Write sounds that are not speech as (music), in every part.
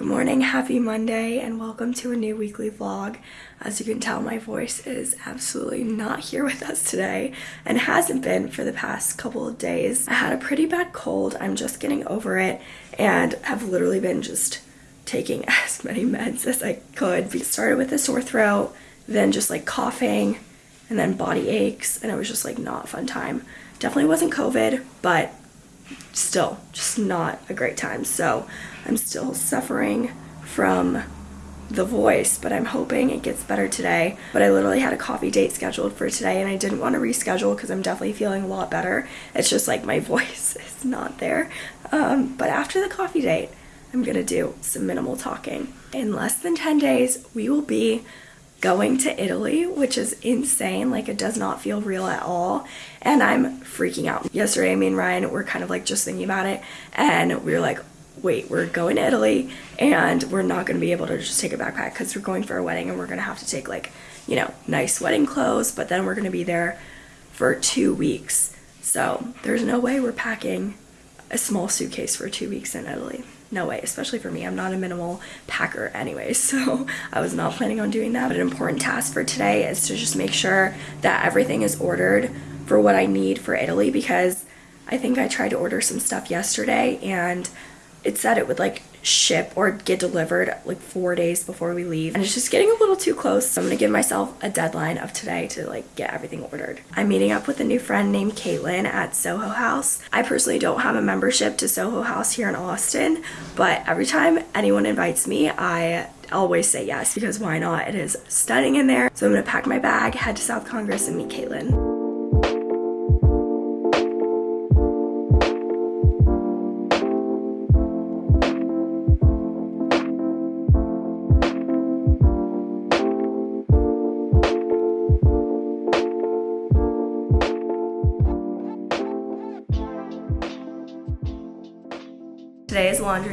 Good morning, happy Monday, and welcome to a new weekly vlog. As you can tell, my voice is absolutely not here with us today and hasn't been for the past couple of days. I had a pretty bad cold, I'm just getting over it, and have literally been just taking (laughs) as many meds as I could. We started with a sore throat, then just like coughing, and then body aches, and it was just like not a fun time. Definitely wasn't COVID, but still just not a great time. So I'm still suffering from the voice, but I'm hoping it gets better today. But I literally had a coffee date scheduled for today and I didn't want to reschedule because I'm definitely feeling a lot better. It's just like my (laughs) voice is not there. Um, but after the coffee date, I'm gonna do some minimal talking. In less than 10 days, we will be going to Italy, which is insane. Like, it does not feel real at all. And I'm freaking out. Yesterday, me and Ryan were kind of like just thinking about it, and we were like, wait, we're going to Italy, and we're not going to be able to just take a backpack because we're going for a wedding and we're going to have to take, like, you know, nice wedding clothes, but then we're going to be there for two weeks. So, there's no way we're packing a small suitcase for two weeks in Italy no way, especially for me. I'm not a minimal packer anyway, (laughs) so I was not planning on doing that. But an important task for today is to just make sure that everything is ordered for what I need for Italy because I think I tried to order some stuff yesterday and it said it would like ship or get delivered like four days before we leave. And it's just getting a little too close. So i'm gonna give myself a deadline of today to like get everything ordered. I'm meeting up with a new friend named caitlin at soho house. I personally don't have a membership to soho house here in austin but every time anyone invites me i always say yes because why not? It is stunning in there. So i'm gonna pack my bag head to south congress and meet caitlin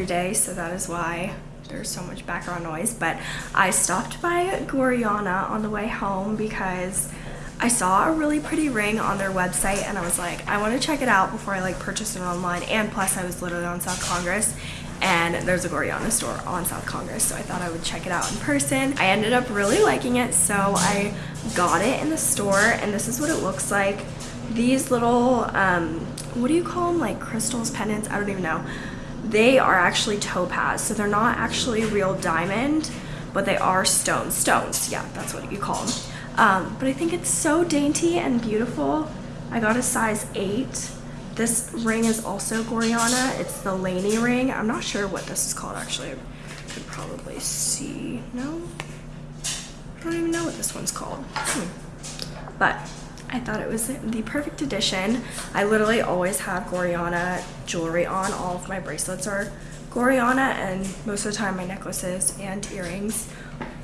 so that is why there's so much background noise. But I stopped by Gorjana on the way home because I saw a really pretty ring on their website and I was like, I want to check it out before I like purchase it online. And plus I was literally on South Congress and there's a Gorjana store on South Congress so I thought I would check it out in person. I ended up really liking it so I got it in the store and this is what it looks like. These little, um, what do you call them? Like crystals, pendants? I don't even know they are actually topaz. So they're not actually real diamond, but they are stone Stones, yeah, that's what you call them. Um, but I think it's so dainty and beautiful. I got a size 8. This ring is also Gorjana. It's the Laney ring. I'm not sure what this is called actually. I could probably see. No? I don't even know what this one's called. Hmm. But I thought it was the perfect addition. I literally always have Gorjana jewelry on. All of my bracelets are Gorjana and most of the time my necklaces and earrings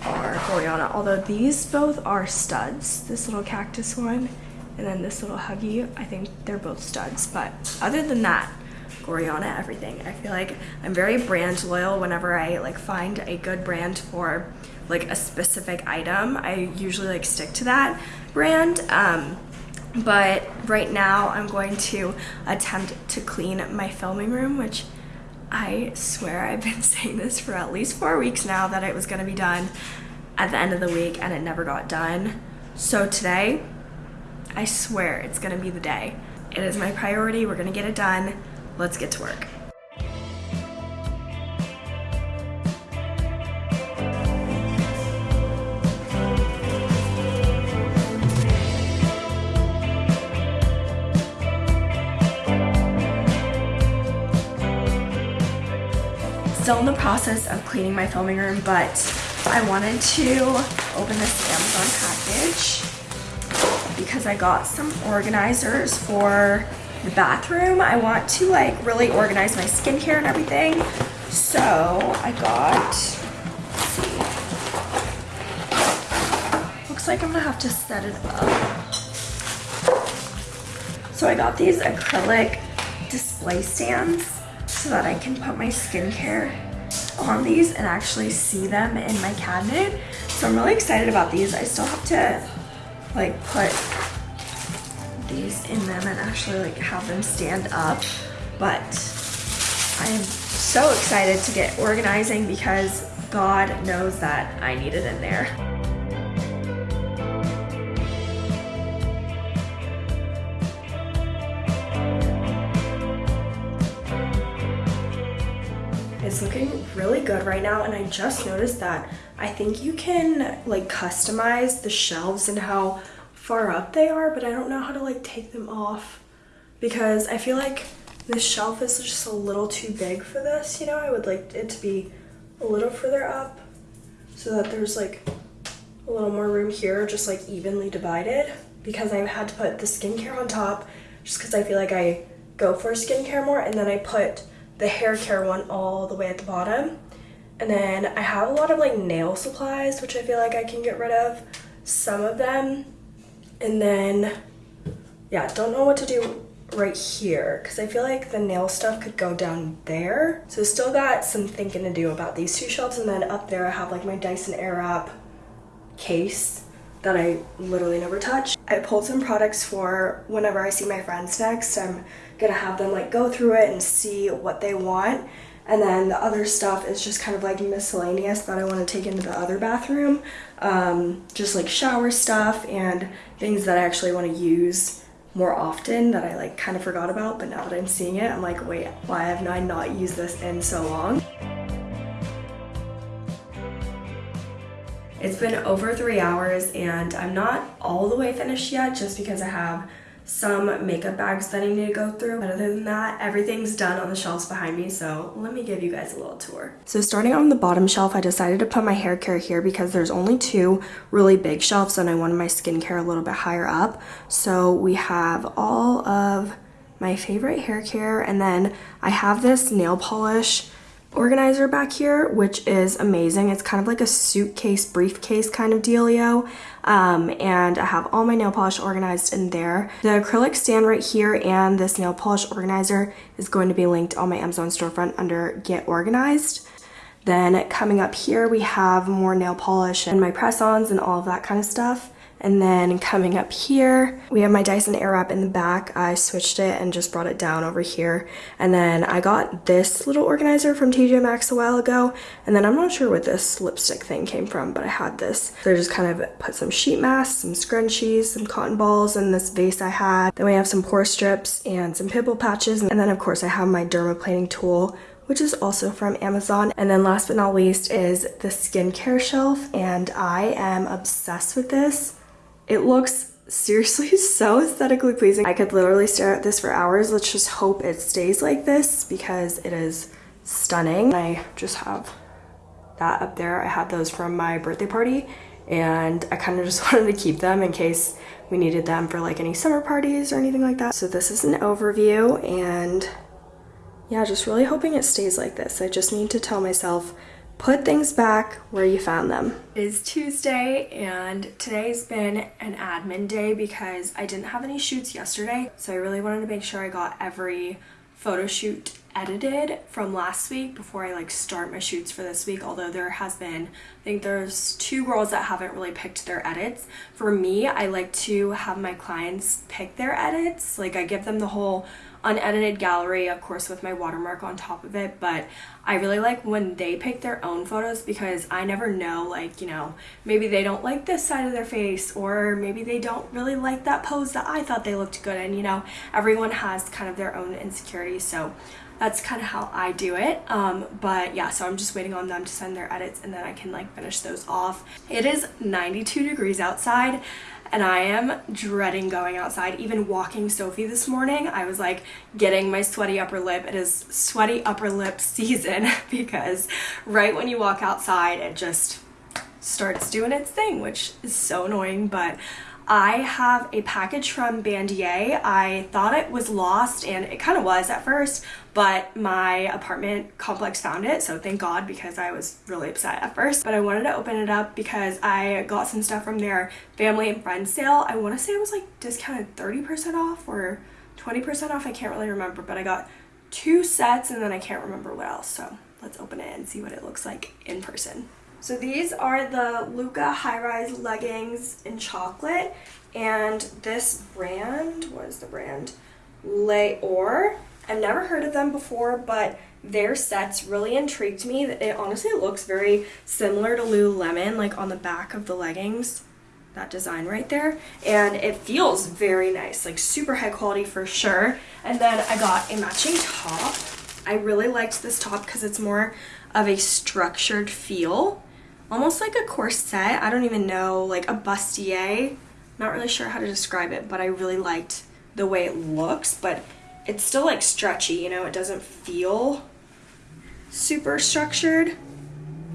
are Gorjana. Although these both are studs. This little cactus one and then this little huggy, I think they're both studs. But other than that, Gorjana everything. I feel like I'm very brand loyal whenever I like find a good brand for like a specific item. I usually like stick to that brand. Um, but right now I'm going to attempt to clean my filming room, which I swear I've been (laughs) saying this for at least four weeks now that it was gonna be done at the end of the week and it never got done. So today, I swear it's gonna be the day. It is my priority, we're gonna get it done. Let's get to work. still in the process of cleaning my filming room, but I wanted to open this Amazon package because I got some organizers for the bathroom. I want to like really organize my skincare and everything. So I got, see, looks like I'm gonna have to set it up. So I got these acrylic display stands so that I can put my skincare on these and actually see them in my cabinet. So I'm really excited about these. I still have to like put these in them and actually like have them stand up. But I'm so excited to get organizing because God knows that I need it in there. It's looking really good right now and I just noticed that I think you can like customize the shelves and how far up they are but I don't know how to like take them off because I feel like this shelf is just a little too big for this, you know? I would like it to be a little further up so that there's like a little more room here, just like evenly divided because I've had to put the skincare on top just because I feel like I go for skincare more and then I put the hair care one all the way at the bottom. And then I have a lot of like nail supplies, which I feel like I can get rid of some of them. And then, yeah, don't know what to do right here because I feel like the nail stuff could go down there. So still got some thinking to do about these two shelves and then up there I have like my Dyson Airwrap case that I literally never touch. I pulled some products for whenever I see my friends next. I'm gonna have them like go through it and see what they want. And then the other stuff is just kind of like miscellaneous that I want to take into the other bathroom. Um, just like shower stuff and things that I actually want to use more often that I like kind of forgot about, but now that I'm seeing it, I'm like, wait, why have I not used this in so long? It's been over three hours and I'm not all the way finished yet just because I have some makeup bags that I need to go through. But other than that, everything's done on the shelves behind me. So let me give you guys a little tour. So starting on the bottom shelf, I decided to put my hair care here because there's only two really big shelves and I wanted my skincare a little bit higher up. So we have all of my favorite hair care and then I have this nail polish organizer back here, which is amazing. It's kind of like a suitcase, briefcase kind of dealio. Um, and I have all my nail polish organized in there. The acrylic stand right here and this nail polish organizer is going to be linked on my Amazon storefront under Get Organized. Then coming up here, we have more nail polish and my press-ons and all of that kind of stuff. And then coming up here, we have my Dyson Airwrap in the back. I switched it and just brought it down over here. And then I got this little organizer from TJ Maxx a while ago. And then I'm not sure where this lipstick thing came from, but I had this. So I just kind of put some sheet masks, some scrunchies, some cotton balls in this vase I had. Then we have some pore strips and some pimple patches. And then of course I have my dermaplaning tool which is also from Amazon. And then last but not least is the skincare shelf and I am obsessed with this. It looks seriously (laughs) so aesthetically pleasing. I could literally stare at this for hours. Let's just hope it stays like this because it is stunning. I just have that up there. I had those from my birthday party and I kind of just (laughs) wanted to keep them in case we needed them for like any summer parties or anything like that. So this is an overview and yeah, just really hoping it stays like this. I just need to tell myself put things back where you found them. It is Tuesday and today's been an admin day because I didn't have any shoots yesterday. So I really wanted to make sure I got every photo shoot edited from last week before I like start my shoots for this week although there has been I think there's two girls that haven't really picked their edits for me I like to have my clients pick their edits like I give them the whole unedited gallery, of course, with my watermark on top of it. But I really like when they pick their own photos because I never know, like, you know, maybe they don't like this side of their face or maybe they don't really like that pose that I thought they looked good in. You know, everyone has kind of their own insecurities. So that's kind of how I do it. Um, but yeah, so I'm just waiting on them to send their edits and then I can like finish those off. It is 92 degrees outside and I am dreading going outside. Even walking Sophie this morning, I was like getting my sweaty upper lip. It is sweaty upper lip (laughs) season (laughs) because right when you walk outside, it just starts doing its thing, which is so annoying, but I have a package from Bandier. I thought it was lost and it kind of was at first, but my apartment complex found it. So thank God because I was really upset at first. But I wanted to open it up because I got some stuff from their family and friends sale. I want to say it was like discounted 30% off or 20% off. I can't really remember, but I got two sets and then I can't remember what else. So let's open it and see what it looks like in person. So these are the Luca high-rise leggings in chocolate. And this brand, what is the brand? Leor. I've never heard of them before, but their sets really intrigued me. It honestly looks very similar to Lululemon, like on the back of the leggings, that design right there. And it feels very nice, like super high quality for sure. And then I got a matching top. I really liked this top because it's more of a structured feel, almost like a corset. I don't even know, like a bustier. Not really sure how to describe it, but I really liked the way it looks, but it's still like stretchy, you know, it doesn't feel super structured.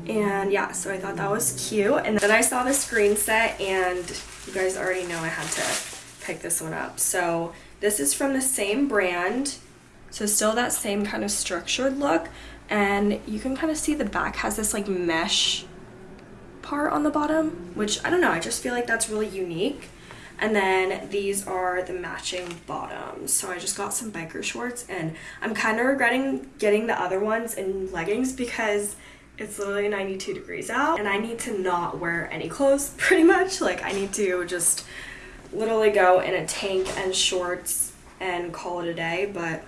And yeah, so I thought that was cute. And then I saw the screen set and you guys already know I had to pick this one up. So this is from the same brand. So still that same kind of structured look. And you can kind of see the back has this like mesh part on the bottom, which I don't know, I just feel like that's really unique. And then these are the matching bottoms. So I just got some biker shorts and I'm kind of regretting getting the other ones in leggings because it's literally 92 degrees out and I need to not wear any clothes (laughs) pretty much. Like I need to just literally go in a tank and shorts and call it a day. But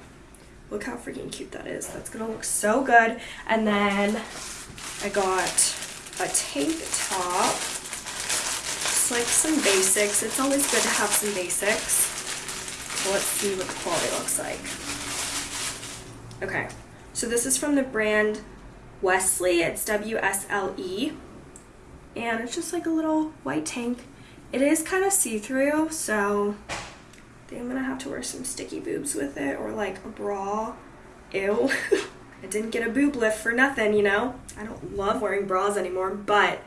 look how freaking cute that is. That's gonna look so good. And then I got a tank top like some basics. It's always good to have some basics. Let's see what the quality looks like. Okay, so this is from the brand Wesley. It's W-S-L-E. And it's just like a little white tank. It is kind of see-through, so I think I'm gonna have to wear some sticky boobs with it or like a bra. Ew. (laughs) I didn't get a boob lift for nothing, you know? I don't love wearing bras anymore, but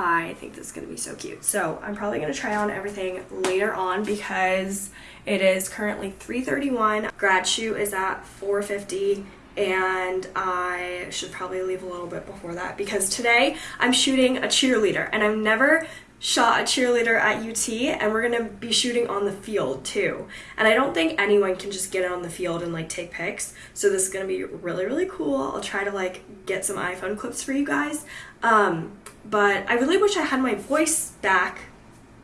I think this is going to be so cute. So I'm probably going to try on everything later on because it is currently 3.31. Grad shoot is at 4.50 and I should probably leave a little bit before that because today I'm shooting a cheerleader and I've never shot a cheerleader at UT and we're gonna be shooting on the field too. And I don't think anyone can just get on the field and like take pics. So this is gonna be really, really cool. I'll try to like get some iPhone clips for you guys. Um, but I really wish I had my voice back.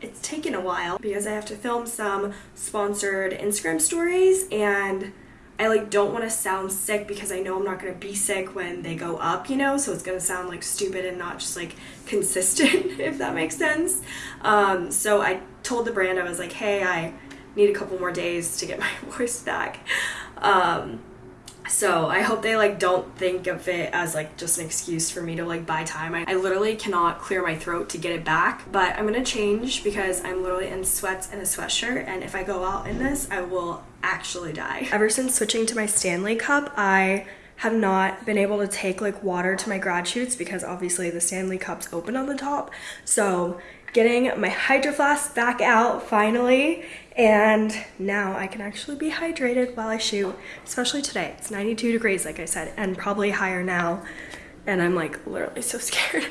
It's taken a while because I have to film some sponsored Instagram stories and I like don't want to sound sick because I know I'm not going to be sick when they go up, you know, so it's going to sound like stupid and not just like (laughs) consistent, if that makes sense. Um, so I told the brand, I was like, hey, I need a couple more days to get my (laughs) voice back. Um, so I hope they like don't think of it as like just an excuse for me to like buy time. I, I literally cannot clear my throat to get it back, but I'm gonna change because I'm literally in sweats and a sweatshirt and if I go out in this, I will actually die. Ever since switching to my Stanley cup, I have not been able to take like water to my grad shoots because obviously the Stanley cup's open on the top. So getting my hydro flask back out finally and now I can actually be hydrated while I shoot, especially today. It's 92 degrees, like I said, and probably higher now. And I'm like literally so (laughs) scared.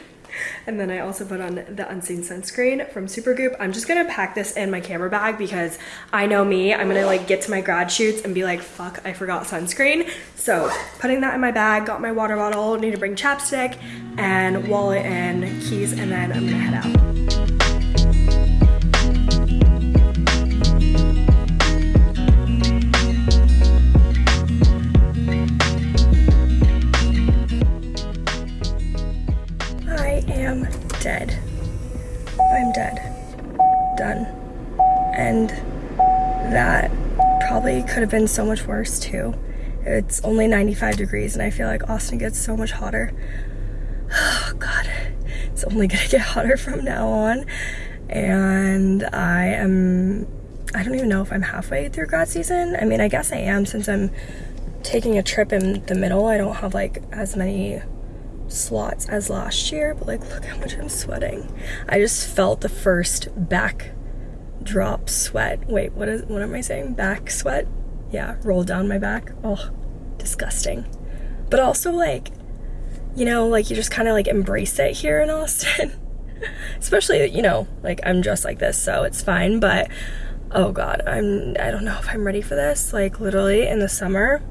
And then I also put on the Unseen Sunscreen from Supergoop. I'm just gonna pack this in my camera bag because I know me, I'm gonna like get to my grad shoots and be like, fuck, I forgot sunscreen. So putting that in my bag, got my water bottle, need to bring chapstick and wallet and keys, and then I'm gonna head out. Dead. I'm dead. Done. And that probably could have been so much worse too. It's only 95 degrees and I feel like Austin gets so much hotter. (sighs) Oh God, it's only gonna (laughs) get hotter from now on. And I am, I don't even know if I'm halfway through grad season. I mean, I guess I am since I'm taking a trip in the middle. I don't have like as many slots as last year, but like look how much I'm sweating. I just felt the first back drop sweat. Wait, what is what am I saying? Back sweat? Yeah, roll down my back. Oh, disgusting. But also like, you know, like you just kind of like embrace it here in Austin. (laughs) Especially, you know, like I'm dressed like this, so it's fine, but oh god, I'm I don't know if I'm ready for this. Like literally in the summer,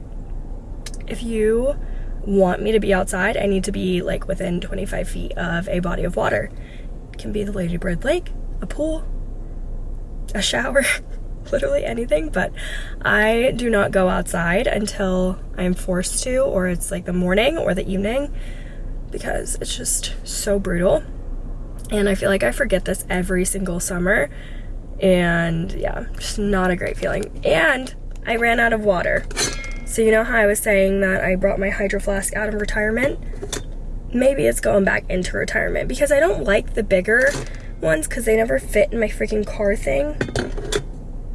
if you want me to be outside, I need to be like within 25 feet of a body of water. It can be the Lady Bird Lake, a pool, a shower, (laughs) literally anything, but I do not go outside until I'm forced to, or it's like the morning or the evening, because it's just so brutal. And I feel like I forget this every single summer. And yeah, just not a great feeling. And I ran out of water. So you know how I was saying that I brought my hydro flask out of retirement? Maybe it's going back into retirement because I don't like the bigger ones because they never fit in my freaking car thing.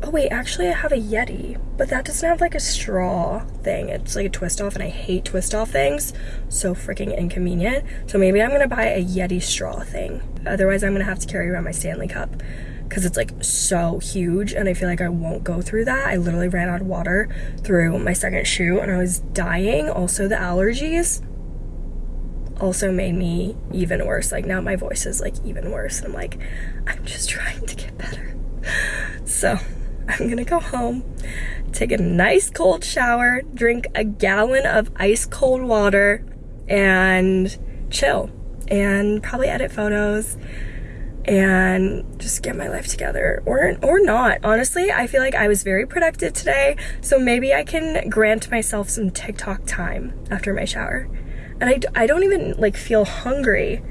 Oh wait, actually I have a Yeti, but that doesn't have like a straw thing. It's like a twist off and I hate twist off things. So freaking inconvenient. So maybe I'm gonna buy a Yeti straw thing. Otherwise I'm gonna have to carry around my Stanley Cup because it's like so huge and I feel like I won't go through that. I literally ran out of water through my second shoe and I was dying. Also the allergies also made me even worse. Like now my voice is like even worse. And I'm like, I'm just trying to get better. (laughs) So I'm gonna go home, take a nice cold shower, drink a gallon of ice cold water, and chill. And probably edit photos and just get my life together or or not. Honestly i feel like i was very productive today so maybe i can grant myself some tiktok time after my shower. And i, I don't even like feel hungry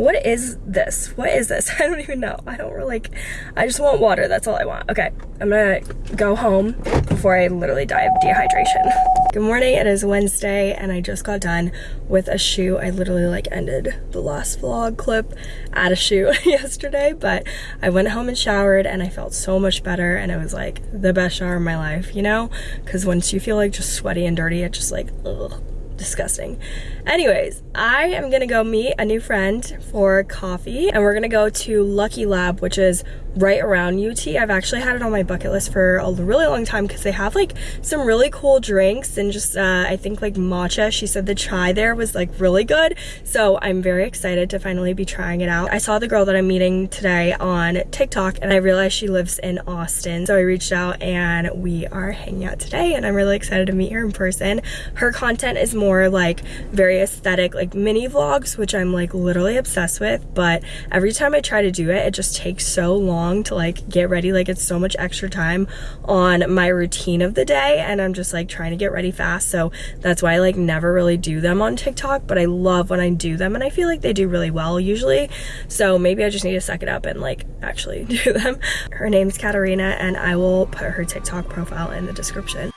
what is this? What is this? (laughs) I don't even know. I don't really like, I just want water. That's all I want. Okay, I'm gonna go home before I literally die of dehydration. (laughs) Good morning, it is Wednesday and I just got done with a shoe. I literally like ended the last vlog clip at a shoe (laughs) yesterday, but I went home and showered and I felt so much better and it was like the best shower of my life, you know? Because once you feel like just sweaty and dirty, it just like, ugh, disgusting. Anyways, I am gonna go meet a new friend for coffee and we're gonna go to Lucky Lab, which is right around UT. I've actually had it on my bucket list for a really long time because they have like some really cool drinks and just uh, I think like matcha. She said the chai there was like really good. So I'm very excited to finally be trying it out. I saw the girl that I'm meeting today on TikTok and I realized she lives in Austin. So I reached out and we are hanging out today and I'm really excited to meet her in person. Her content is more like very aesthetic like mini vlogs, which I'm like literally obsessed with. But every time I try to do it, it just takes so long to like get ready. Like it's so much extra time on my routine of the day and I'm just like trying to get ready fast. So that's why I like never really do them on TikTok, but I love when I do them and I feel like they do really well usually. So maybe I just need to suck it up and like actually (laughs) do them. Her name's Katarina and I will put her TikTok profile in the description.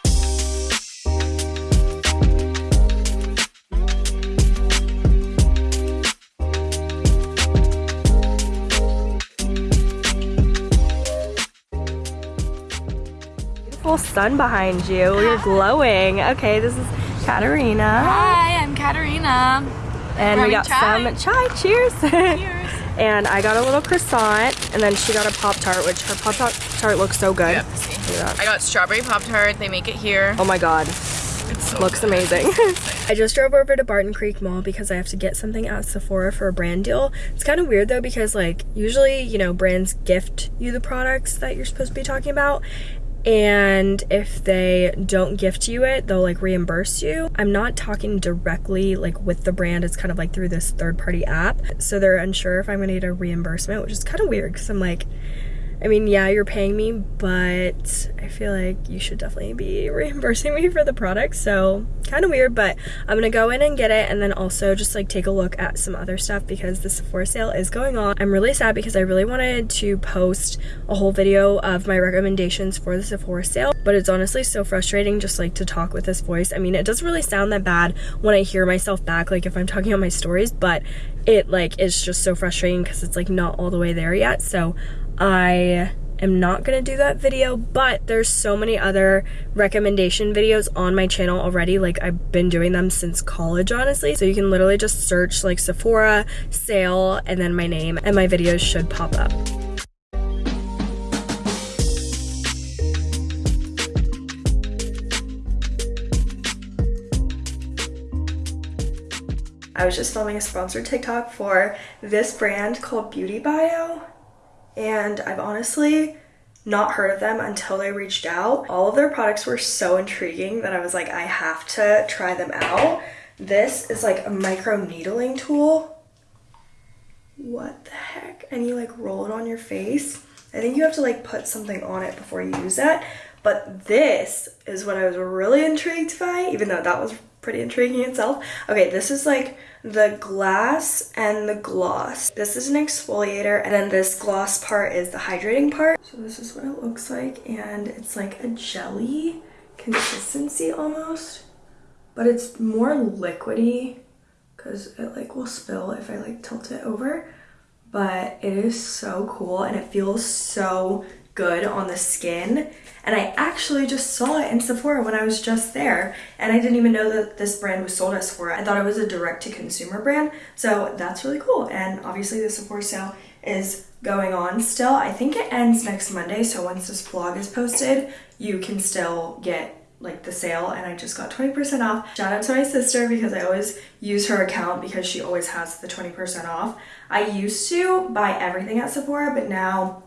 Sun behind you. You're (laughs) glowing. Okay, this is Katarina. Hi, I'm Katarina. And we got chai? some chai. Cheers. Cheers. (laughs) and I got a little croissant, and then she got a Pop Tart, which her Pop Tart looks so good. Yep. I got strawberry Pop Tart. They make it here. Oh my god. So looks good. amazing. (laughs) I just drove over to Barton Creek Mall because I have to get something at Sephora for a brand deal. It's kind of weird though because like usually, you know, brands gift you the products that you're supposed to be talking about and if they don't gift you it they'll like reimburse you. I'm not talking directly like with the brand. It's kind of like through this third party app. So they're unsure if i'm gonna get a reimbursement which is kind of weird because i'm like I mean, yeah, you're paying me, but I feel like you should definitely be (laughs) reimbursing me for the product. So kind of weird, but I'm gonna go in and get it and then also just like take a look at some other stuff because the Sephora sale is going on. I'm really sad because I really wanted to post a whole video of my recommendations for the Sephora sale, but it's honestly so frustrating just like to talk with this voice. I mean, it doesn't really sound that bad when I hear myself back, like if I'm talking on my stories, but it like is just so frustrating because it's like not all the way there yet. So I am not gonna do that video, but there's so many other recommendation videos on my channel already. Like I've been doing them since college, honestly. So you can literally just search like Sephora, sale, and then my name, and my videos should pop up. I was just filming a sponsored TikTok for this brand called Beauty Bio and I've honestly not heard of them until they reached out. All of their products were so intriguing that I was like, I have to try them out. This is like a micro needling tool. What the heck? And you like roll it on your face I think you have to like put something on it before you use that. But this is what I was really intrigued by, even though that was pretty intriguing itself. Okay, this is like the glass and the gloss. This is an exfoliator and then this gloss part is the hydrating part. So this is what it looks like and it's like a jelly consistency almost, but it's more liquidy because it like will spill if I like tilt it over. But it is so cool and it feels so good on the skin. And I actually just saw it in Sephora when I was just there. And I didn't even know that this brand was sold at Sephora. I thought it was a direct to consumer brand. So that's really cool. And obviously the Sephora sale is going on still. I think it ends next Monday. So once this vlog is posted, you can still get like the sale and I just got 20% off. Shout out to my sister because I always use her account because she always has the 20% off. I used to buy everything at Sephora, but now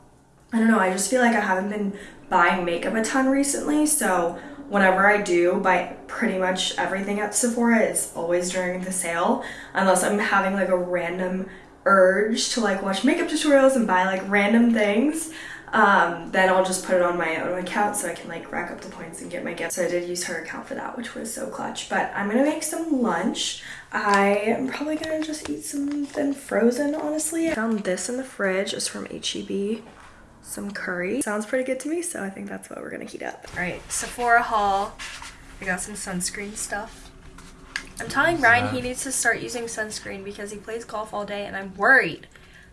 I don't know, I just feel like I haven't been buying makeup a ton recently, so whenever I do buy pretty much everything at Sephora, it's always during the sale, unless I'm having like a random urge to like watch makeup tutorials and buy like random things. Um, then I'll just put it on my own account so I can like rack up the points and get my gift. So I did use her account for that, which was so clutch. But I'm gonna make some lunch. I am probably gonna just eat something frozen, honestly. I found this in the fridge. It's from HEB some curry. Sounds pretty good to me, so I think that's what we're gonna heat up. All right, Sephora haul. I got some sunscreen stuff. I'm telling Ryan he needs to start using sunscreen because he plays golf all day and I'm worried.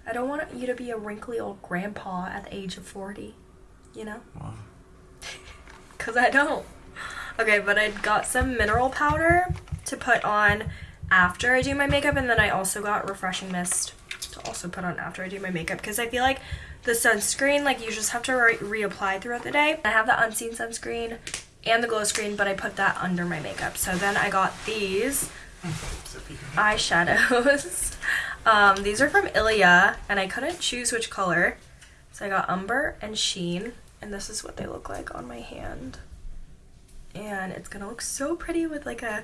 I don't want you to be a wrinkly old grandpa at the age of 40, you know? Wow. (laughs) Because I don't. Okay, but I got some mineral powder to put on after I do my makeup and then I also got refreshing mist to also put on after I do my makeup because I feel like the sunscreen, like you just have to re reapply throughout the day. I have the unseen sunscreen and the glow screen, but I put that under my makeup. So then I got these eyeshadows. (laughs) um, these are from Ilia, and I couldn't choose which color. So I got Umber and Sheen, and this is what they look like on my hand and it's gonna look so pretty with like a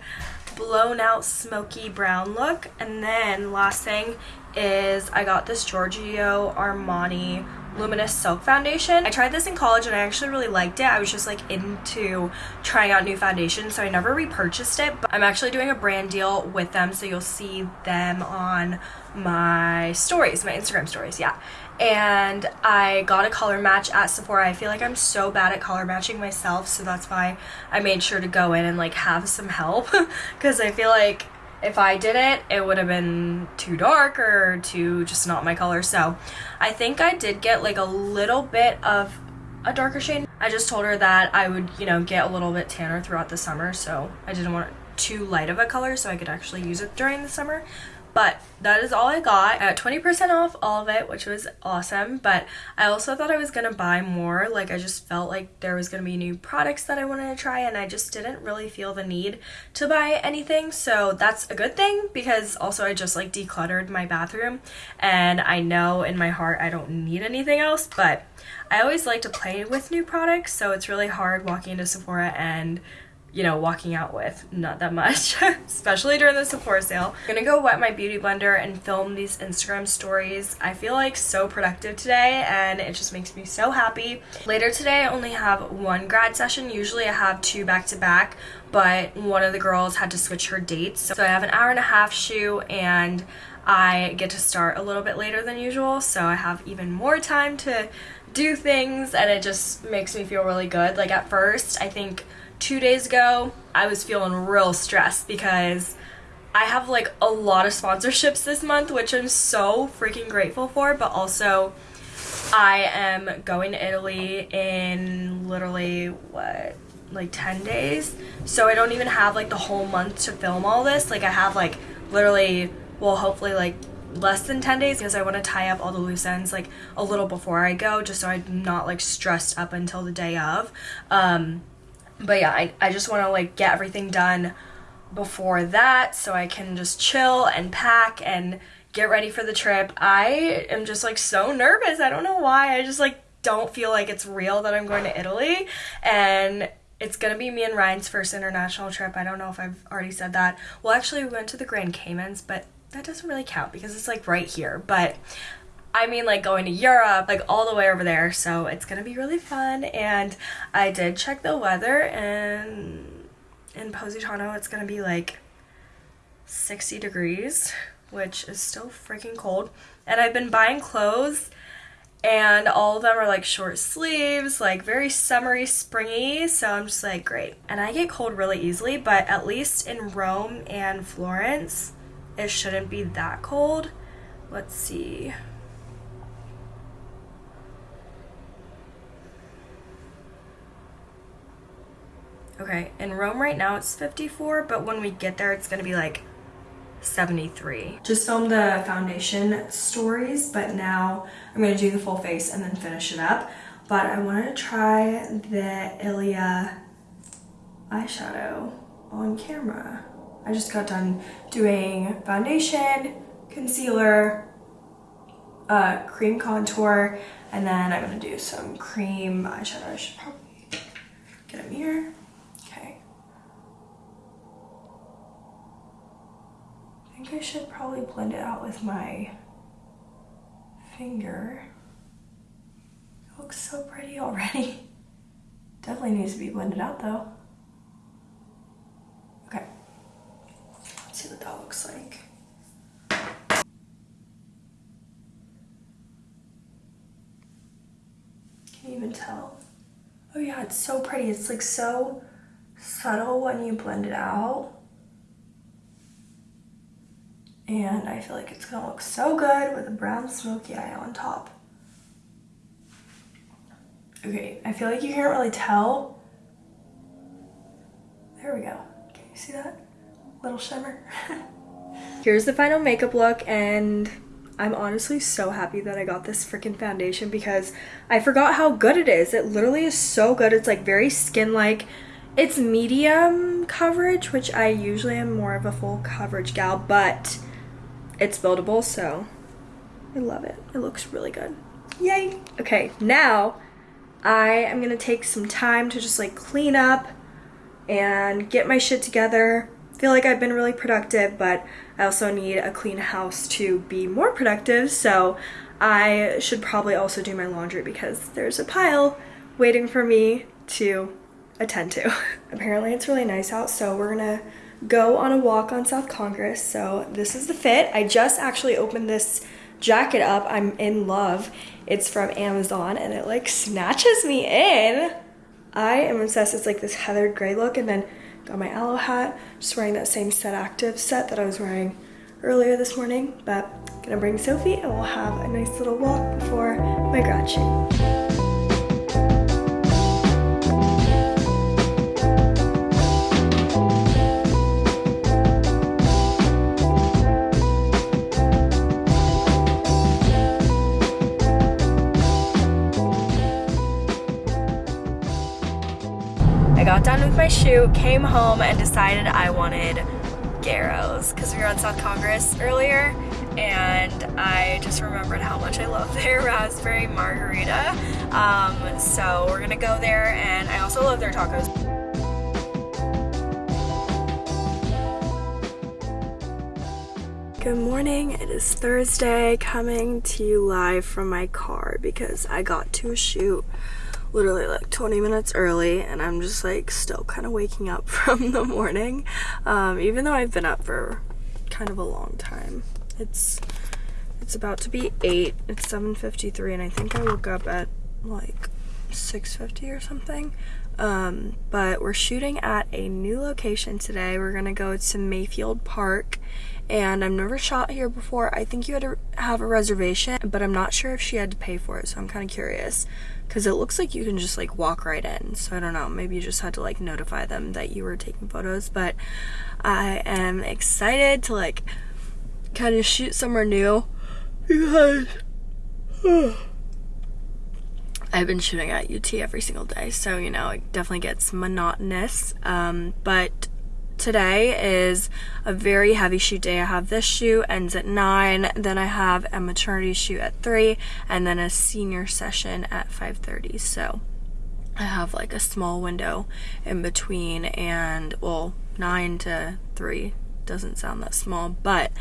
blown out smoky brown look and then last thing is I got this Giorgio Armani luminous silk foundation. I tried this in college and I actually really liked it. I was just like into trying out new foundations so I never repurchased it but I'm actually doing a brand deal with them so you'll see them on my stories my Instagram stories yeah. And I got a color match at Sephora. I feel like I'm so bad at color matching myself, so that's why I made sure to go in and like have some help (laughs) because I feel like if I did it, it would have been too dark or too just not my color. So I think I did get like a little bit of a darker shade. I just told her that I would, you know, get a little bit tanner throughout the summer, so I didn't want too light of a color so I could actually use it during the summer. But that is all I got. I got 20% off all of it, which was awesome. But I also thought I was going to buy more. Like, I just felt like there was going to be new products that I wanted to try, and I just didn't really feel the need to buy anything. So that's a good thing because also I just like decluttered my bathroom, and I know in my heart I don't need anything else. But I always like to play with new products, so it's really hard walking into Sephora and you know, walking out with. Not that much, (laughs) especially during the Sephora sale. I'm gonna go wet my beauty blender and film these Instagram stories. I feel like so productive today and it just makes me so happy. Later today, I only have one grad session. Usually I have two back to back, but one of the girls had to switch her dates. So I have an hour and a half shoe and I get to start a little bit later than usual. So I have even more time to do things and it just makes me feel really good. Like at first, I think two days ago, I was feeling real stressed because I have like a lot of sponsorships this month, which I'm so freaking grateful for, but also I am going to Italy in literally what like 10 days. So I don't even have like the whole month to film all this. Like I have like literally well hopefully like less than 10 days because I want to tie up all the loose ends like a little before I go just so I'm not like stressed up until the day of. Um but yeah, I, I just want to like get everything done before that so I can just chill and pack and get ready for the trip. I am just like so nervous. I don't know why. I just like don't feel like it's real that I'm going to Italy and it's gonna be me and Ryan's first international trip. I don't know if I've already said that. Well, actually, we went to the Grand Caymans, but that doesn't really count because it's like right here. But I mean like going to Europe, like all the way over there. So it's gonna be really fun. And I did check the weather and in Positano it's gonna be like 60 degrees, which is still freaking cold. And I've been buying clothes and all of them are like short sleeves, like very summery, springy. So I'm just like, great. And I get cold really easily, but at least in Rome and Florence, it shouldn't be that cold. Let's see. Okay, in Rome right now it's 54, but when we get there it's gonna be like 73. Just filmed the foundation stories, but now I'm gonna do the full face and then finish it up. But I wanted to try the Ilia eyeshadow on camera. I just got done doing foundation, concealer, uh, cream contour, and then I'm gonna do some cream eyeshadow. I should probably get a mirror. Think I should probably blend it out with my finger. It looks so pretty already. (laughs) Definitely needs to be blended out though. Okay, let's see what that looks like. Can you even tell? Oh yeah, it's so pretty. It's like so subtle when you blend it out and I feel like it's gonna look so good with a brown smoky eye on top. Okay, I feel like you can't really tell. There we go. Can you see that? Little shimmer. (laughs) Here's the final makeup look and I'm honestly so happy that I got this freaking foundation because I forgot how good it is. It literally is so good. It's like very skin-like. It's medium coverage, which I usually am more of a full coverage gal, but it's buildable, so I love it. It looks really good. Yay! Okay, now I am gonna take some time to just like clean up and get my shit together. feel like I've been really productive, but I also need a clean house to be more productive, so I should probably also do my laundry because there's a pile waiting for me to attend to. (laughs) Apparently it's really nice out, so we're gonna go on a walk on South Congress. So this is the fit. I just actually opened this jacket up. I'm in love. It's from Amazon and it like snatches me in. I am obsessed. It's like this heathered gray look and then got my Alo hat. Just wearing that same Set Active set that I was wearing earlier this morning. But gonna bring Sophie and we'll have a nice little walk before my grad shoot. Got done with my shoot, came home and decided I wanted Güero's because we were on South Congress earlier and I just remembered how much I love (laughs) their raspberry margarita. Um, so we're gonna go there and I also love their tacos. Good morning, it is Thursday coming to you live from my car because I got to shoot literally like 20 minutes early and I'm just like still kind of waking up (laughs) from the morning um, even though I've been up for kind of a long time. It's it's about to be 8 it's 7:53 and I think I woke up at like 6:50 or something. Um, but we're shooting at a new location today. We're gonna go to Mayfield Park and I've never shot here before. I think you had to have a reservation but I'm not sure if she had to pay for it so I'm kind of curious because it looks like you can just like walk right in. So I don't know. Maybe you just had to like notify them that you were taking photos. But I am excited to like kind of shoot somewhere new. Because (sighs) I've been shooting at UT every single day. So you know it definitely gets monotonous. Um, but today is a very heavy shoot day. I have this shoot ends at 9, then I have a maternity shoot at 3, and then a senior session at 5.30. So I have like a small window in between and, well, 9 to 3 doesn't sound that small, but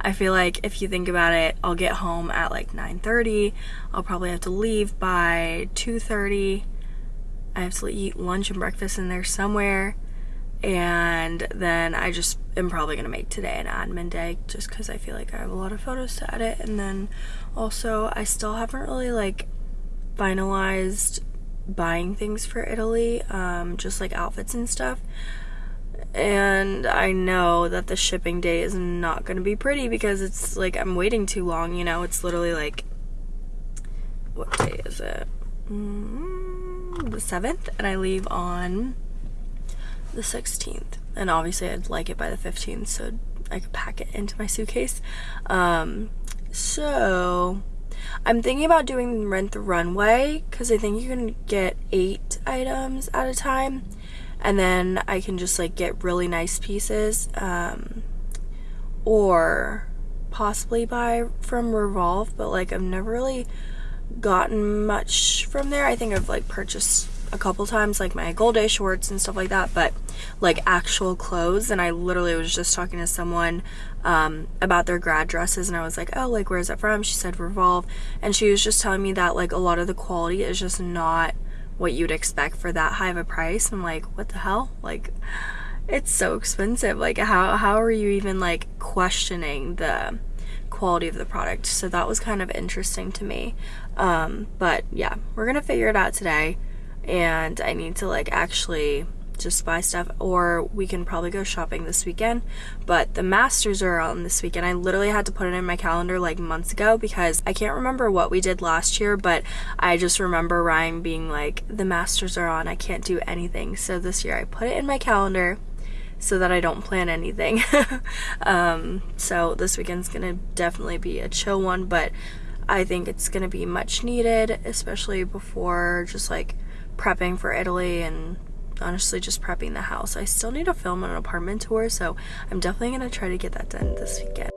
I feel like if you think about it, I'll get home at like 9:30. I'll probably have to leave by 2:30. I have to eat lunch and breakfast in there somewhere. And then I just am probably gonna make today an admin day just because I feel like I have a lot of photos to edit. And then also, I still haven't really like finalized buying things for Italy, um, just like outfits and stuff. And I know that the shipping day is not to be pretty because it's like I'm waiting too long, you know? It's literally like, what day is it? Mm, the 7th, and I leave on the 16th. And obviously, I'd like it by the 15th so I could pack it into my suitcase. Um, so I'm thinking about doing Rent the Runway because I think you can get eight items at a time and then I can just like get really nice pieces um, or possibly buy from Revolve but like I've never really gotten much from there. I think I've like purchased a couple times like my gold day shorts and stuff like that but like actual clothes and I literally was just talking to someone um, about their grad dresses and I was like oh like where's it from? She said revolve and she was just telling me that like a lot of the quality is just not what you'd expect for that high of a price. I'm like what the hell? Like it's so expensive. Like how, how are you even like questioning the quality of the product? So that was kind of interesting to me. Um, but yeah we're gonna figure it out today and I need to like actually just buy stuff or we can probably go shopping this weekend. But the masters are on this weekend. I literally had to put it in my calendar like months ago because i can't remember what we did last year but i just remember ryan being like the masters are on. I can't do anything. So this year i put it in my calendar so that I don't plan anything. (laughs) um, so this weekend's gonna definitely be a chill one, but I think it's gonna be much needed, especially before just like prepping for Italy and honestly just prepping the house. I still need to film an apartment tour, so I'm definitely going to try to get that done this weekend.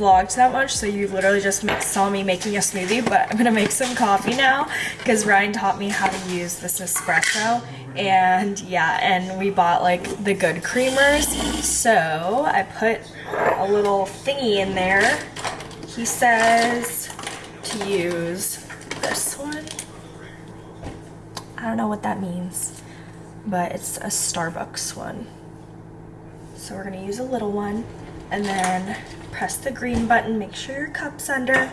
Vlogged that much, so you literally just saw me making a smoothie, but I'm gonna make some coffee now because Ryan taught me how to use this espresso. And yeah, and we bought like the good creamers. So I put a little thingy in there. He says to use this one. I don't know what that means, but it's a Starbucks one. So we're gonna use a little one and then press the green button, make sure your cup's under.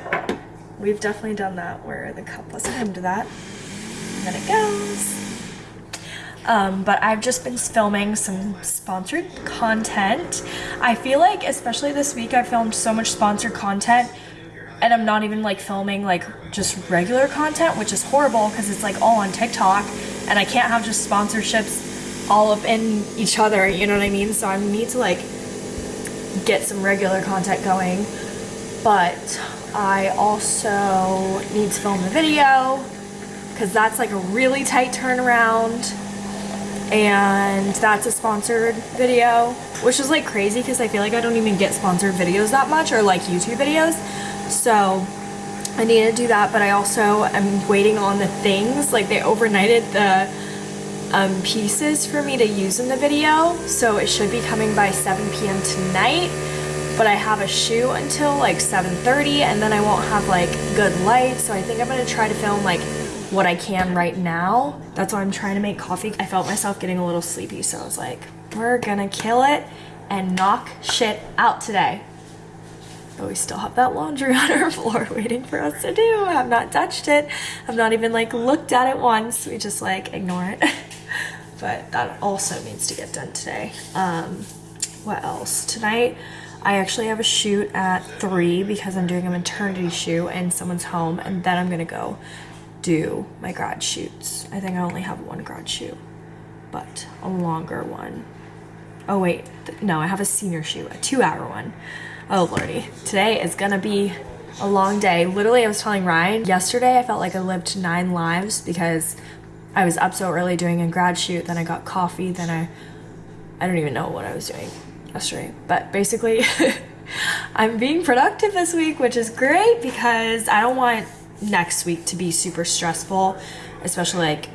We've definitely done that where the cup wasn't to that. And then it goes. Um, but I've just been filming some sponsored content. I feel like, especially this week, I filmed so much sponsored content and I'm not even like filming like just regular content, which is horrible because it's like all on TikTok and I can't have just sponsorships all up in each other, you know what I mean? So I need to like get some regular content going. But I also need to film the video because that's like a really tight turnaround and that's a sponsored video which is like crazy because I feel like I don't even get sponsored videos that much or like YouTube videos so I need to do that but I also am waiting on the things like they overnighted the um, pieces for me to use in the video so it should be coming by 7 p.m. tonight but I have a shoot until like 7.30 and then I won't have like good light so I think I'm gonna try to film like what I can right now. That's why I'm trying to make coffee. I felt myself getting a little sleepy, so I was like, we're gonna kill it and knock shit out today. But we still have that laundry (laughs) on our floor waiting for us to do. I have not touched it. I've not even like looked at it once. We just like ignore it. (laughs) but that also needs to get done today. Um, what else? Tonight, I actually have a shoot at 3 because I'm doing a maternity shoot in someone's home, and then I'm gonna go do my grad shoots. I think I only have one grad shoot, but a longer one. Oh, wait, no, I have a senior shoot, a two hour one. Oh, lordy. Today is gonna be a long day. Literally, I was telling Ryan yesterday, I felt like I lived nine lives because I was up so early doing a grad shoot, then I got coffee, then I I don't even know what I was doing yesterday. But basically, (laughs) I'm being productive this week, which is great because I don't want next week to be super stressful, especially like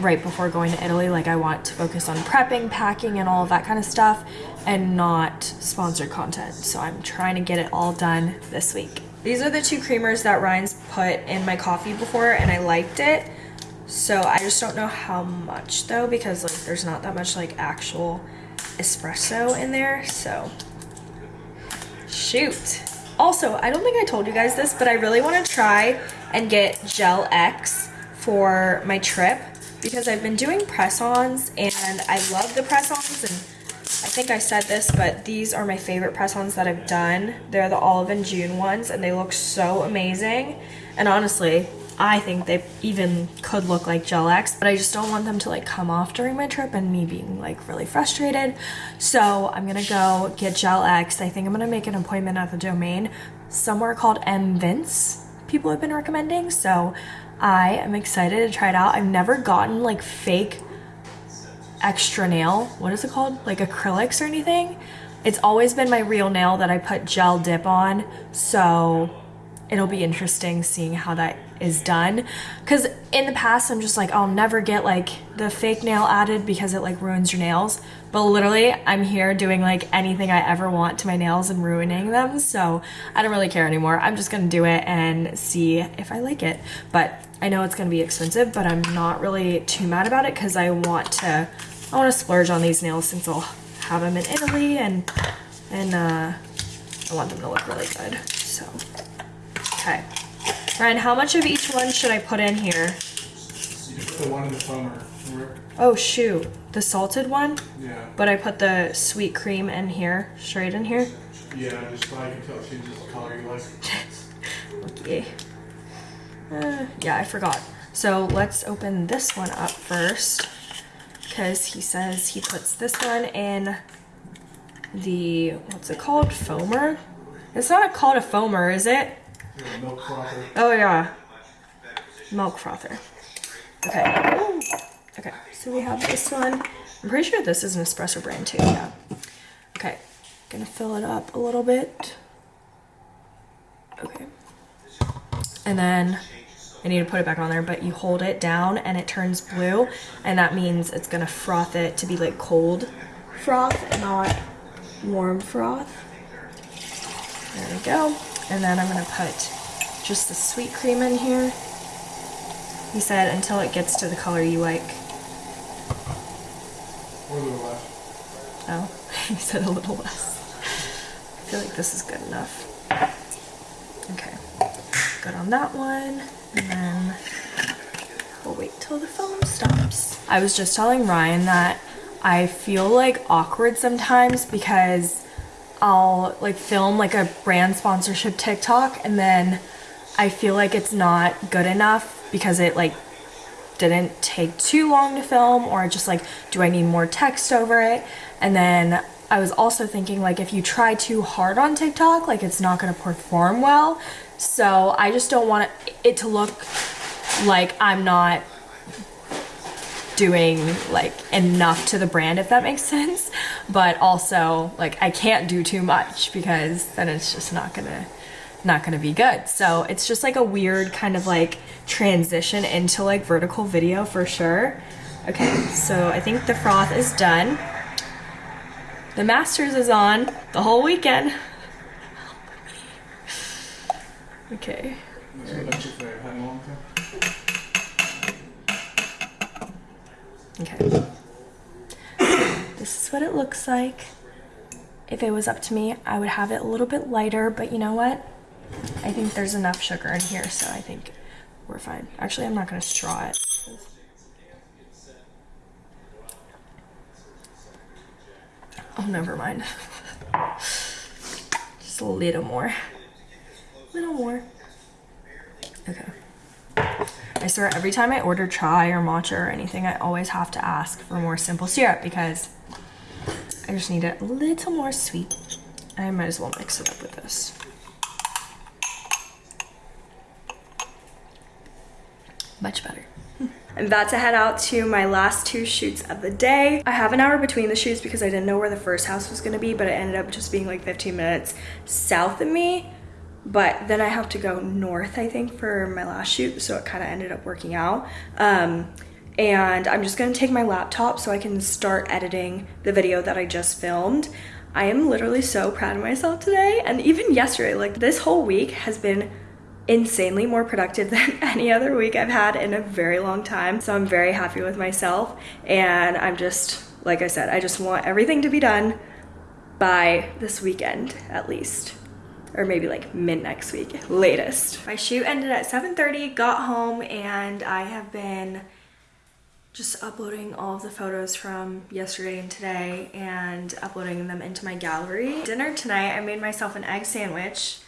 right before going to Italy. Like, I want to focus on prepping, packing, and all of that kind of stuff and not sponsored content. So, I'm trying to get it all done this week. These are the two creamers that Ryan's put in my coffee before, and I liked it. So, I just don't know how much though, because like there's not that much like actual espresso in there. So, shoot. Also, I don't think I told you guys this, but I really want to try and get Gel X for my trip because I've been doing press-ons and I love the press-ons and I think I said this, but these are my favorite press-ons that I've done. They're the Olive and June ones and they look so amazing. And honestly, I think they even could look like Gel X, but I just don't want them to like come off during my trip and me being like really frustrated. So I'm gonna go get Gel X. I think I'm gonna make an appointment at the domain somewhere called M Vince. People have been recommending, so I am excited to try it out. I've never gotten like fake extra nail. What is it called? Like acrylics or anything. It's always been my real nail that I put gel dip on, so it'll be interesting seeing how that is done. Because in the past i'm just like i'll never get like the fake nail added because it like ruins your nails. But literally i'm here doing like anything i ever want to my nails and ruining them. So i don't really care anymore. I'm just gonna do it and see if i like it. But i know it's gonna be expensive but i'm not really too mad about it because i want to i want to splurge on these nails since i'll have them in italy and and uh i want them to look really good so Okay. Ryan, how much of each one should I put in here? The one in the foamer. Oh shoot, the salted one? Yeah. But I put the sweet cream in here, straight in here? Yeah, just so I can tell changes the color you like. (laughs) Okay. Uh, yeah, I forgot. So let's open this one up first. Because he says he puts this one in the, what's it called? Foamer? It's not called a foamer, is it? Milk frother. Oh yeah. Milk frother. Okay. Ooh. Okay, so we have this one. I'm pretty sure this is an espresso brand too, yeah. Okay, gonna fill it up a little bit. Okay. And then I need to put it back on there, but you hold it down and it turns blue, and that means it's gonna froth it to be like cold froth not warm froth. There we go. And then I'm gonna put just the sweet cream in here. He said until it gets to the color you like. Or a little less. Oh, (laughs) he said a little less. I feel like this is good enough. Okay, good on that one. And then we'll wait till the foam stops. I was just telling Ryan that I feel like awkward sometimes because I'll like film like a brand sponsorship TikTok and then I feel like it's not good enough because it like didn't take too long to film or just like do I need more text over it? And then I was also thinking like if you try too hard on TikTok like it's not going to perform well. So I just don't want it to look like I'm not doing like enough to the brand if that makes sense. But also like I can't do too much because then it's just not gonna not gonna be good. So it's just like a weird kind of like transition into like vertical video for sure. Okay so I think the froth is done. The masters is on the whole weekend. (laughs) Okay This is electric that I've had in a long time. Okay. This is what it looks like. If it was up to me, I would have it a little bit lighter, but you know what? I think there's enough sugar in here, so I think we're fine. Actually, I'm not gonna straw it. Oh, never mind. (laughs) Just a little more. A Little more. Okay. I swear every time I order chai or matcha or anything, I always have to ask for more simple syrup because I just need it a little more sweet. I might as well mix it up with this. Much better. I'm about to head out to my last two shoots of the day. I have an hour between the shoots because I didn't know where the first house was gonna be, but it ended up just being like 15 minutes south of me. But then I have to go north, I think, for my last shoot, so it kind of ended up working out. Um, and I'm just gonna take my laptop so I can start editing the video that I just filmed. I am literally so proud of myself today, and even yesterday, like this whole week has been insanely more productive (laughs) than any other week I've had in a very long time. So I'm very happy with myself. And I'm just, like I said, I just want everything to be done by this weekend at least. Or maybe like mid next week, latest. My shoot ended at 7.30, got home, and I have been just uploading all of the photos from yesterday and today and uploading them into my gallery. Dinner tonight, I made myself an egg sandwich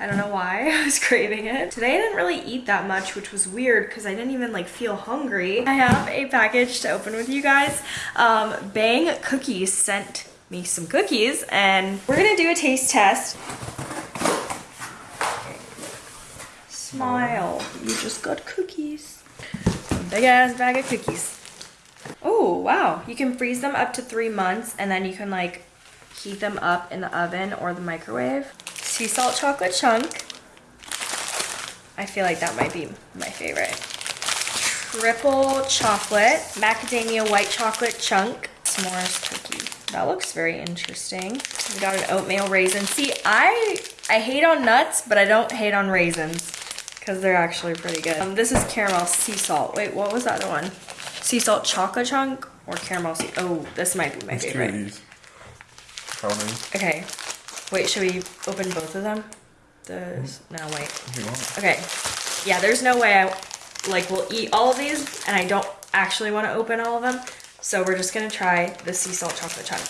I don't know why (laughs) I was craving it. Today I didn't really eat that much, which was weird because I didn't even like feel hungry. I have a package to open with you guys. Um, Bang Cookies sent me some cookies and we're gonna do a taste test. Smile, you just got cookies. Big ass bag of cookies. Oh, wow. You can freeze them up to three months and then you can like heat them up in the oven or the microwave. Sea salt chocolate chunk. I feel like that might be my favorite. Triple chocolate, macadamia white chocolate chunk, s'mores cookie. That looks very interesting. We got an oatmeal raisin. See, I I hate on nuts, but I don't hate on raisins because they're actually pretty good. Um, this is caramel sea salt. Wait, what was the other one? Sea salt chocolate chunk or caramel sea? Oh, this might be my favorite. Okay. Wait, should we open both of them? The no wait. If you want. Okay. Yeah, there's no way I like will eat all of these and I don't actually want to open all of them. So we're just gonna try the sea salt chocolate chunk.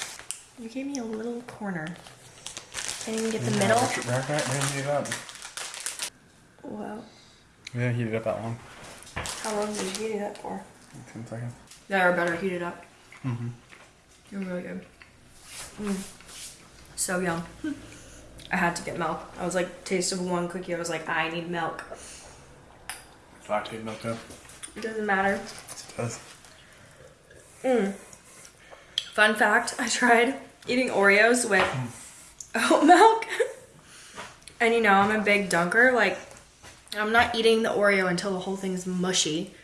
You gave me a little corner. Can't even get the middle. Wrap, wrap that and heat it up. Wow. Yeah, heat it up that long. How long did you heat it up for? Ten seconds. Yeah, or better heat it up. Mm-hmm. You're really good. Mm. So yum. (laughs) I had to get milk. I was like, taste of one cookie. I was like, I need milk. Lactaid milk up. It doesn't matter. Yes, it does. Mm. Fun fact, I tried eating Oreos with oat milk. (laughs) and you know, I'm a big dunker. Like, I'm not eating the Oreo until the whole thing's mushy.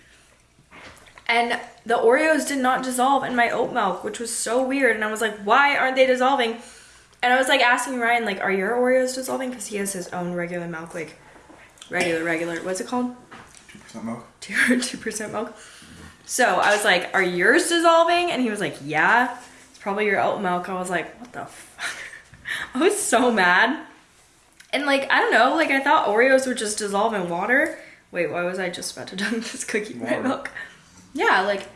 And the Oreos did not dissolve in my oat milk, which was so weird. And I was like, why aren't they dissolving? And I was like asking Ryan, like, are your Oreos dissolving? Because he has his own regular milk, like regular, regular. What's it called? Two percent milk. two (laughs) two percent milk. So I was like, "Are yours dissolving?" And he was like, "Yeah, it's probably your oat milk." I was like, "What the?" Fuck? (laughs) I was so mad, and like I don't know, like I thought Oreos would just dissolve in water. Wait, why was I just about to (laughs) dunk this cookie in my milk? Yeah, like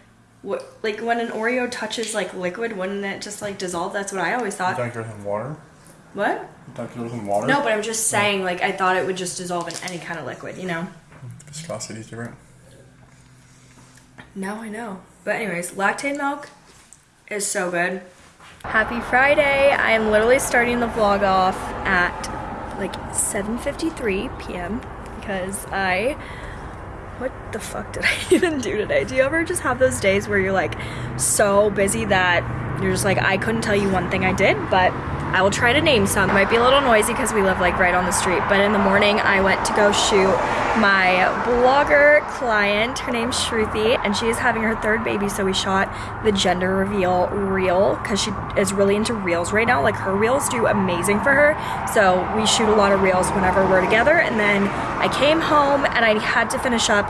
what? Like when an Oreo touches like liquid, wouldn't it just like dissolve? That's what I always You thought. dunk yours in water? What? You dunk yours in water? No, but I'm just saying, like I thought it would just dissolve in any kind of liquid, you know. Viscosity is different. Now I know. But anyways, Lactaid milk is so good. Happy Friday. I am literally starting the vlog off at like 7:53 p.m. because I what the fuck did (laughs) I even do today? Do you ever just have those days where you're like so busy that you're just like I couldn't tell you one thing I did, but I will try to name some. It might be a little noisy because we live like right on the street, but in the morning I went to go shoot my blogger client. Her name's Shruti, and she is having her third baby, so we shot the gender reveal reel because she is really into reels right now. Like her reels do amazing for her, so we shoot a lot of reels whenever we're together. And then I came home and I had to finish up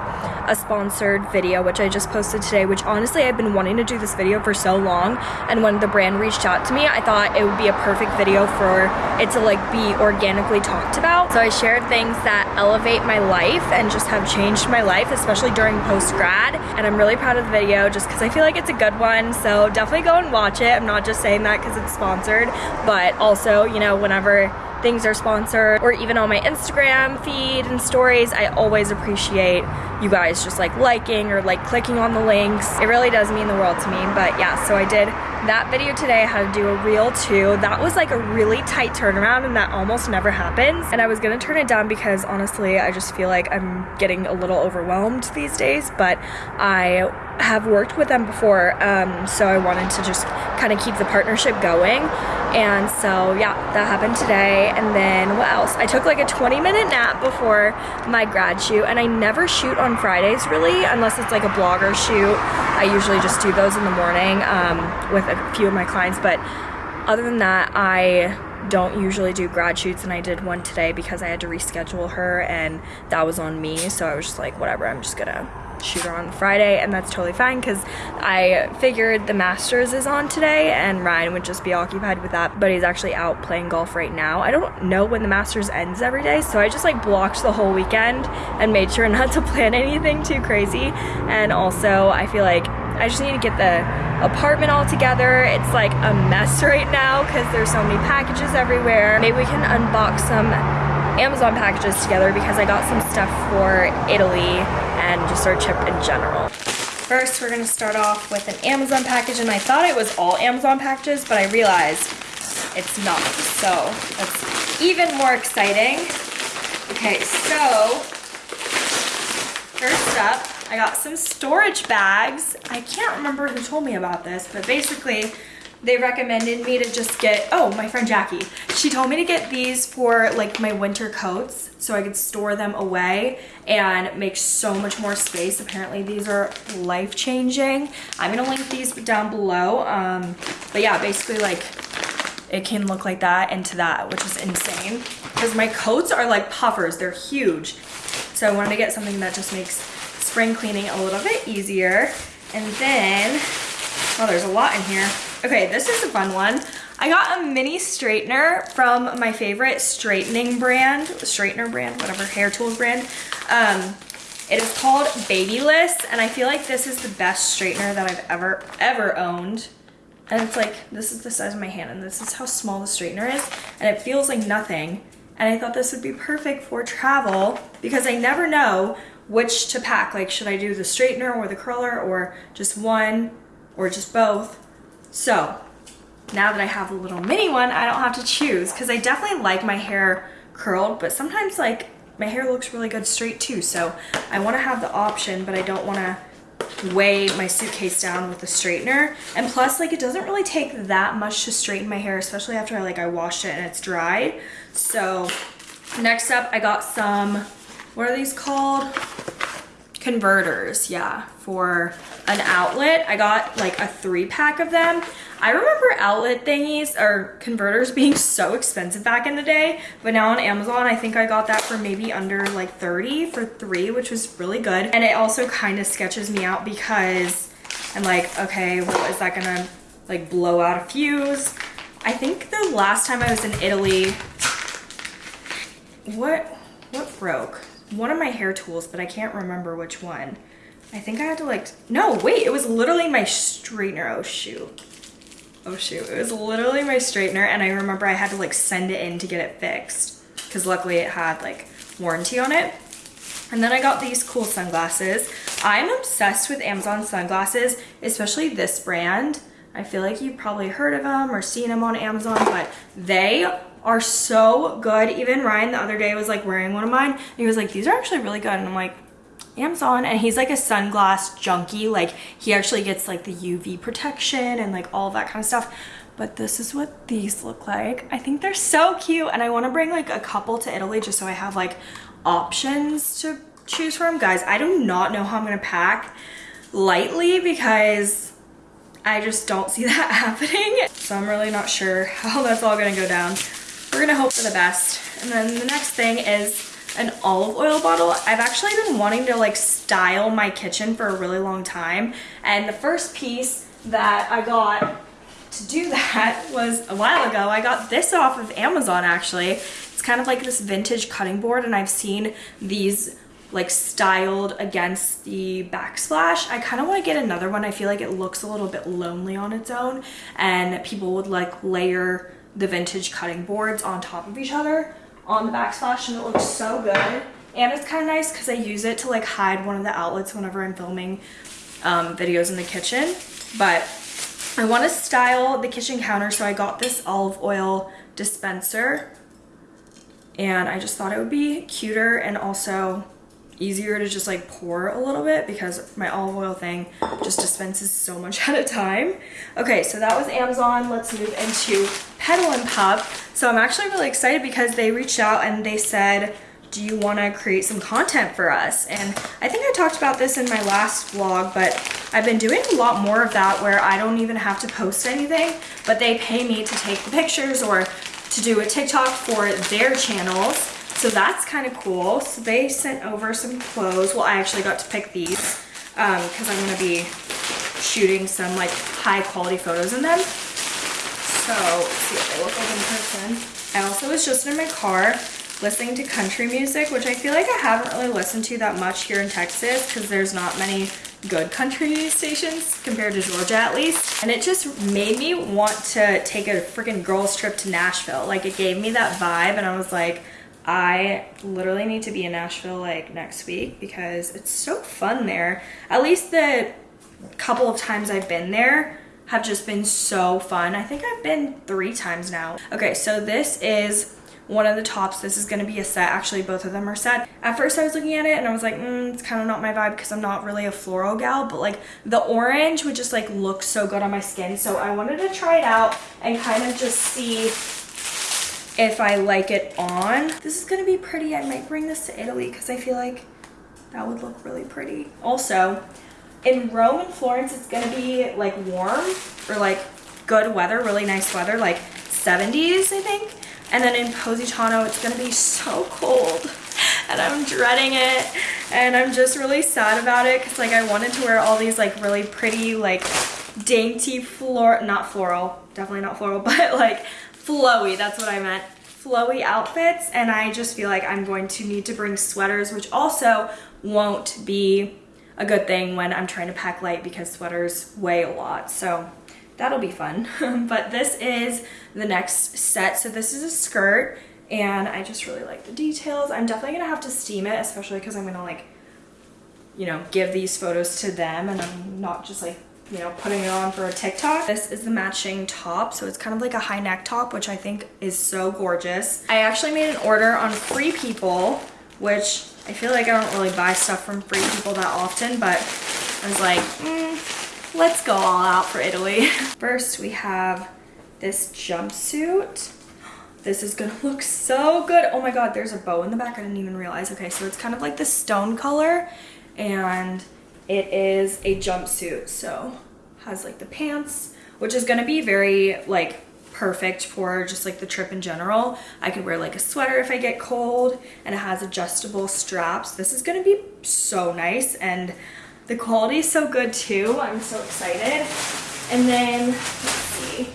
a sponsored video, which I just posted today, which honestly I've been wanting to do this video for so long. And when the brand reached out to me, I thought it would be a perfect video for it to like be organically talked about. So I shared things that elevate my life and just have changed my life, especially during post grad. And I'm really proud of the video just because I feel like it's a good one. So definitely go and watch it. I'm not just saying that because it's sponsored, but also, you know, whenever things are sponsored or even on my Instagram feed and stories, I always appreciate you guys just like liking or like clicking on the links. It really does mean the world to me. But yeah, so I did that video today. I had to do a reel too. That was like a really tight turnaround and that almost never happens. And I was gonna turn it down because honestly, I just feel like I'm getting a little overwhelmed these days, but I have worked with them before, um, so I wanted to just kind of keep the partnership going. And so yeah, that happened today. And then what else? I took like a 20 minute nap before my grad shoot and I never shoot on Fridays really, unless it's like a blogger shoot. I usually just do those in the morning um, with a few of my clients. But other than that, I don't usually do grad shoots and I did one today because I had to reschedule her and that was on me. So I was just like, whatever, I'm just gonna shoot her on Friday and that's totally fine because I figured the Masters is on today and Ryan would just be occupied with that but he's actually out playing golf right now. I don't know when the Masters ends every day so I just like blocked the whole weekend and made sure (laughs) not to plan anything too crazy and also I feel like I just need to get the apartment all together. It's like a mess (laughs) right now because there's so many packages everywhere. Maybe we can unbox some Amazon packages together because I got some stuff for Italy and just our trip in general. First, we're gonna start off with an Amazon package and I thought it was all Amazon packages, but I realized it's not. So that's even more exciting. Okay, so first up, I got some storage bags. I can't remember who told me about this, but basically they recommended me to just get, oh, my friend Jackie. She told me to get these for like my winter coats so I could store them away and make so much more space. Apparently these are life-changing. I'm gonna link these down below. Um, but yeah, basically like it can look like that into that, which is insane. Because my coats are like puffers, they're huge. So I wanted to get something that just makes spring cleaning a little bit easier. And then, oh, there's a lot in here. Okay, this is a fun one. I got a mini straightener from my favorite straightening brand, straightener brand, whatever, hair tools brand. Um, it is called Babyliss, and I feel like this is the best straightener that I've ever, ever owned. And it's like, this is the size of my hand, and this is how small the straightener is, and it feels like nothing. And I thought this would be perfect for travel because I never know which to pack. Like, should I do the straightener or the curler or just one or just both? So now that I have a little mini one, I don't have to choose because I definitely like my hair curled, but sometimes like my hair looks really good straight too. So I want to have the option, but I don't want to weigh my suitcase down with a straightener. And plus like it doesn't really take that much to straighten my hair, especially after I like I washed it and it's dried. So next up I got some, what are these called? Converters yeah for an outlet. I got like a three pack of them. I remember outlet thingies or converters being (laughs) so expensive back in the day but now on amazon i think i got that for maybe under like 30 for three which was really good. And it also kind of sketches me out because i'm like okay well is that gonna like blow out a fuse? I think the last time i was in italy what what broke one of my hair tools, but I can't remember which one. I think I had to like, no, wait, it was literally my straightener. Oh shoot. Oh shoot, it was literally my straightener and I remember I had to like send it in to get it fixed because luckily it had like warranty on it. And then I got these cool sunglasses. I'm obsessed with Amazon sunglasses, especially this brand. I feel like you've probably heard of them or seen them on Amazon, but they are so good. Even Ryan the other day was like wearing one of mine and he was like, these are actually really good. And I'm like, Amazon and he's like a sunglass junkie. Like he actually gets like the UV protection and like all that kind of stuff. But this is what these look like. I think they're so cute and I want to bring like a couple to Italy just so I have like options to choose from. Guys, I do not know how I'm going to pack lightly because I just don't see (laughs) that happening. So I'm really not sure how that's all going to go down we're gonna hope for the best. And then the next thing is an olive oil bottle. I've actually been wanting to like style my kitchen for a really long time. And the first piece that I got to do (laughs) that was a while ago. I got this off of Amazon actually. It's kind of like this vintage cutting board and I've seen these like styled against the backsplash. I kind of want to get another one. I feel like it looks a little bit lonely on its own and people would like layer the vintage cutting boards on top of each other on the backsplash and it looks so good. And it's kind of nice because I use it to like hide one of the outlets whenever I'm filming um, videos in the kitchen. But I want to style the kitchen counter so I got this olive oil dispenser and I just thought it would be cuter and also easier to just like pour a little bit because my olive oil thing just dispenses so much (laughs) at a time. Okay, so that was Amazon. Let's move into Petal and Pup. So I'm actually really excited because they reached out and they said, do you want to create some content for us? And I think I talked about this in my last vlog, but I've been doing a lot more of that where I don't even have to post anything, but they pay me to take the pictures or to do a TikTok for their channels. So that's kind of cool. So they sent over some clothes. Well, I actually got to pick these because um, I'm going to be shooting some like high quality photos in them. So see what they look like in person. I also was just in my car listening to country music, which I feel like I haven't really listened to that much here in Texas because there's not many good country stations compared to Georgia at least. And it just made me want to take a freaking girls trip to Nashville. Like it gave me that vibe and I was like, I literally need to be in Nashville like next week because it's so fun there. At least the couple of times I've been there have just been so fun. I think I've been three times now. Okay, so this is one of the tops. This is gonna be a set. Actually, both of them are set. At first I was looking at it and I was like, mm, it's kind of not my vibe because I'm not really a floral gal, but like the orange would just like look so good on my skin. So I wanted to try it out and kind of just see if I like it on. This is gonna be pretty. I might bring this to Italy because I feel like that would look really pretty. Also, in Rome and Florence, it's gonna be like warm or like good weather, really nice weather, like 70s, I think. And then in Positano, it's gonna be so cold and I'm dreading it. And I'm just really sad about it because like I wanted to wear all these like really pretty, like dainty floral, not floral, definitely not floral, (laughs) but like flowy, that's what I meant. Flowy outfits and I just feel like I'm going to need to bring sweaters, which also won't be a good thing when I'm trying to pack light because sweaters weigh a lot. So that'll be fun. (laughs) but this is the next set. So this is a skirt and I just really like the details. I'm definitely gonna have to steam it, especially because I'm gonna like, you know, give these photos to them and I'm not just like you know, putting it on for a TikTok. This is the matching top, so it's kind of like a high neck top, which I think is so gorgeous. I actually made an order on Free People, which I feel like I don't really buy stuff from Free People that often, but I was like, mm, let's go all out for Italy. (laughs) First, we have this jumpsuit. This is gonna (laughs) look so good. Oh my God, there's a bow in the back. I didn't even realize. Okay, so it's kind of like the stone color and it is a jumpsuit, so has like the pants, which is gonna be very like perfect for just like the trip in general. I could wear like a sweater if I get cold and it has adjustable straps. This is gonna be so nice and the quality is so good too. I'm so excited. And then, let's see.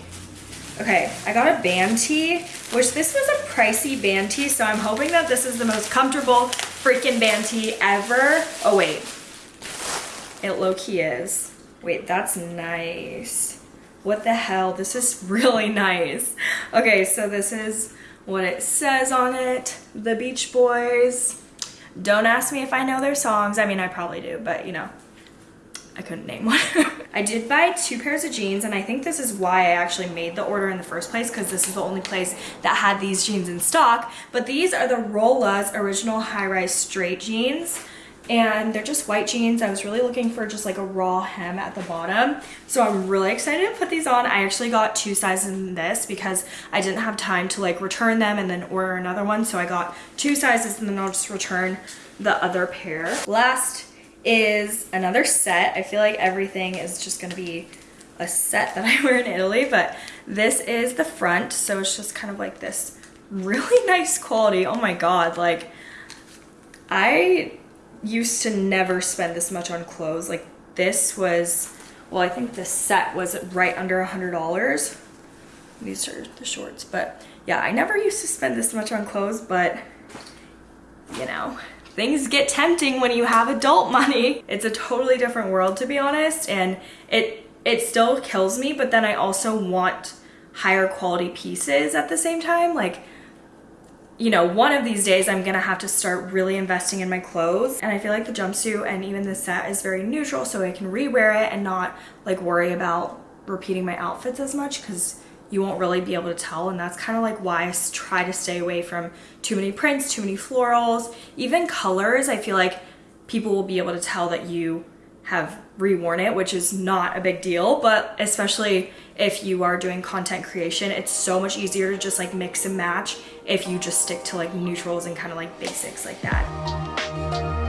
Okay, I got a band tee, which this was a pricey band tee, so I'm hoping that this is the most comfortable freaking band tee ever. Oh wait, it low-key is. Wait, that's nice. What the hell? This is (laughs) really nice. Okay, so this is what it says on it. The Beach Boys. Don't ask me if I know their songs. I mean, I probably do, but you know, I couldn't name one. (laughs) I did buy two pairs of jeans and I think this is why I actually made the order in the first place because this is the only place that had these jeans in stock. But these are the Rolla's original high-rise straight jeans and they're just white jeans. I was really looking for just like a raw hem at the bottom. So I'm really excited to put these on. I actually got two sizes in this because I didn't have time to like return them and then order another one. So I got two sizes and then I'll just return the other pair. Last is another set. I feel like everything is just gonna be a set that (laughs) I wear in Italy, but this is the front. So it's just kind of like this really (laughs) nice quality. Oh my God, like I used to never spend this much on clothes. Like this was, well, I think the set was right under a hundred dollars. These are the shorts, but yeah, I never used to spend this much on clothes, but you know, things get tempting when you have adult (laughs) money. It's a totally different world to be honest, and it it still kills me, but then I also want higher quality pieces at the same time. Like you know, one of these days I'm gonna have to start really investing in my clothes. And I feel like the jumpsuit and even the set is very neutral so I can rewear it and not like worry about repeating my outfits as much because you won't really be able to tell. And that's kind of like why I try to stay away from too many prints, too many florals, even colors. I feel like people will be able to tell that you have reworn it, which is not a big deal, but especially if you are doing content creation, it's so much easier to just like mix and match if you just stick to like neutrals and kind of like basics like that.